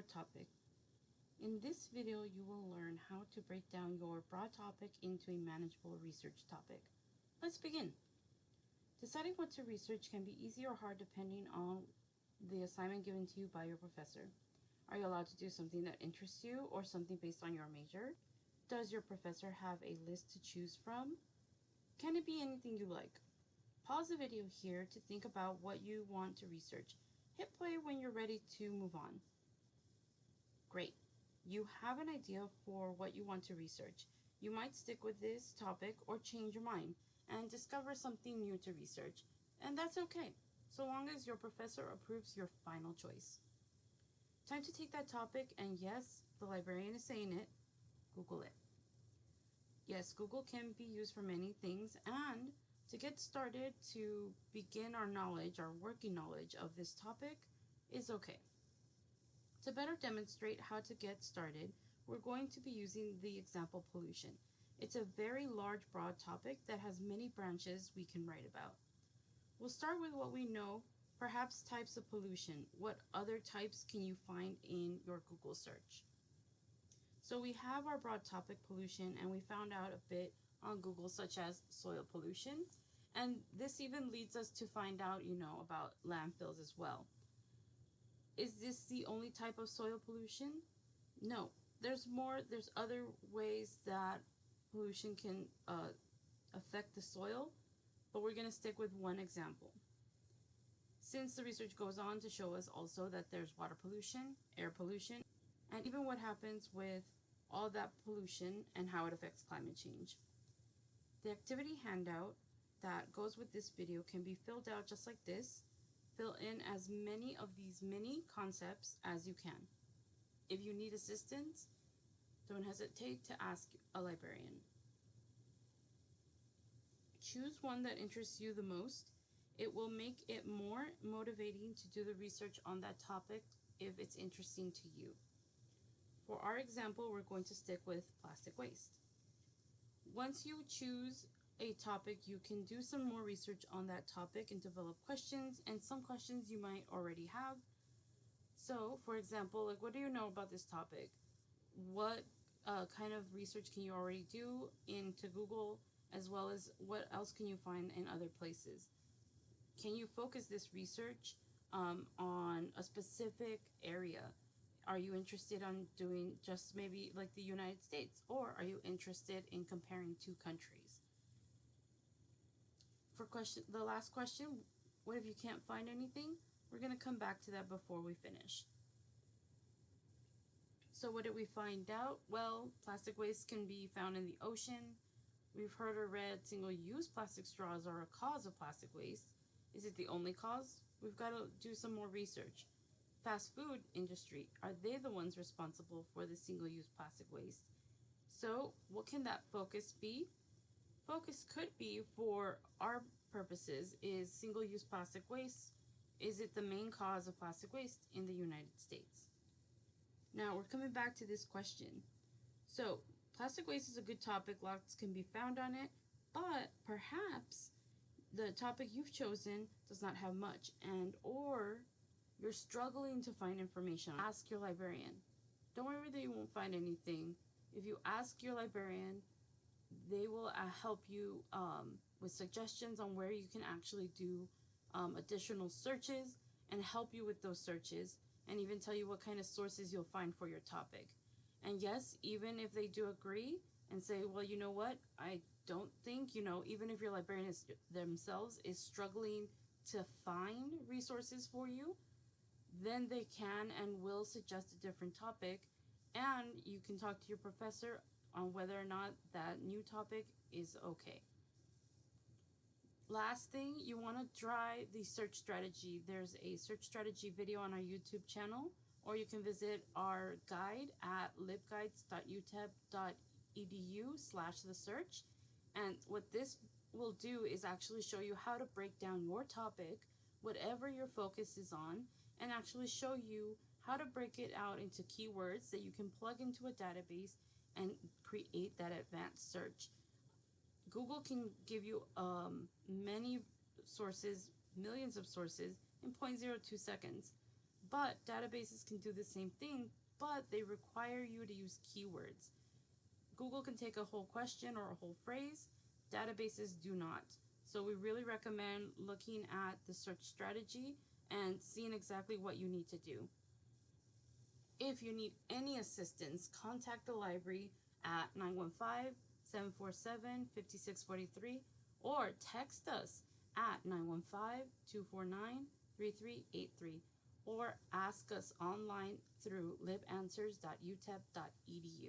your topic. In this video, you will learn how to break down your broad topic into a manageable research topic. Let's begin. Deciding what to research can be easy or hard depending on the assignment given to you by your professor. Are you allowed to do something that interests you or something based on your major? Does your professor have a list to choose from? Can it be anything you like? Pause the video here to think about what you want to research. Hit play when you're ready to move on. Great. You have an idea for what you want to research. You might stick with this topic or change your mind and discover something new to research. And that's okay, so long as your professor approves your final choice. Time to take that topic, and yes, the librarian is saying it, Google it. Yes, Google can be used for many things, and to get started to begin our knowledge, our working knowledge of this topic is okay. To better demonstrate how to get started, we're going to be using the example pollution. It's a very large, broad topic that has many branches we can write about. We'll start with what we know, perhaps types of pollution. What other types can you find in your Google search? So we have our broad topic pollution and we found out a bit on Google such as soil pollution. And this even leads us to find out, you know, about landfills as well. Is this the only type of soil pollution? No, there's more, there's other ways that pollution can uh, affect the soil, but we're going to stick with one example. Since the research goes on to show us also that there's water pollution, air pollution, and even what happens with all that pollution and how it affects climate change. The activity handout that goes with this video can be filled out just like this. Fill in as many of these mini concepts as you can. If you need assistance, don't hesitate to ask a librarian. Choose one that interests you the most. It will make it more motivating to do the research on that topic if it's interesting to you. For our example, we're going to stick with plastic waste. Once you choose a topic, you can do some more research on that topic and develop questions and some questions you might already have. So, for example, like what do you know about this topic? What uh, kind of research can you already do into Google as well as what else can you find in other places? Can you focus this research um, on a specific area? Are you interested on doing just maybe like the United States or are you interested in comparing two countries? For question, the last question, what if you can't find anything? We're going to come back to that before we finish. So what did we find out? Well, plastic waste can be found in the ocean. We've heard or read single-use plastic straws are a cause of plastic waste. Is it the only cause? We've got to do some more research. Fast food industry, are they the ones responsible for the single-use plastic waste? So what can that focus be? Focus could be for our purposes is single-use plastic waste. Is it the main cause of plastic waste in the United States? Now we're coming back to this question. So plastic waste is a good topic, lots can be found on it, but perhaps the topic you've chosen does not have much and or you're struggling to find information. Ask your librarian. Don't worry that you won't find anything. If you ask your librarian, they will uh, help you um, with suggestions on where you can actually do um, additional searches and help you with those searches and even tell you what kind of sources you'll find for your topic. And yes, even if they do agree and say, well, you know what, I don't think, you know, even if your librarian is themselves is struggling to find resources for you, then they can and will suggest a different topic and you can talk to your professor on whether or not that new topic is okay. Last thing, you want to try the search strategy. There's a search strategy video on our YouTube channel, or you can visit our guide at libguides.utep.edu slash the search. And what this will do is actually show you how to break down your topic, whatever your focus is on, and actually show you how to break it out into keywords that you can plug into a database and create that advanced search. Google can give you um, many sources, millions of sources in 0.02 seconds. But databases can do the same thing, but they require you to use keywords. Google can take a whole question or a whole phrase, databases do not. So we really recommend looking at the search strategy and seeing exactly what you need to do. If you need any assistance, contact the library at 915 747 5643 or text us at 915 249 3383 or ask us online through libanswers.utep.edu.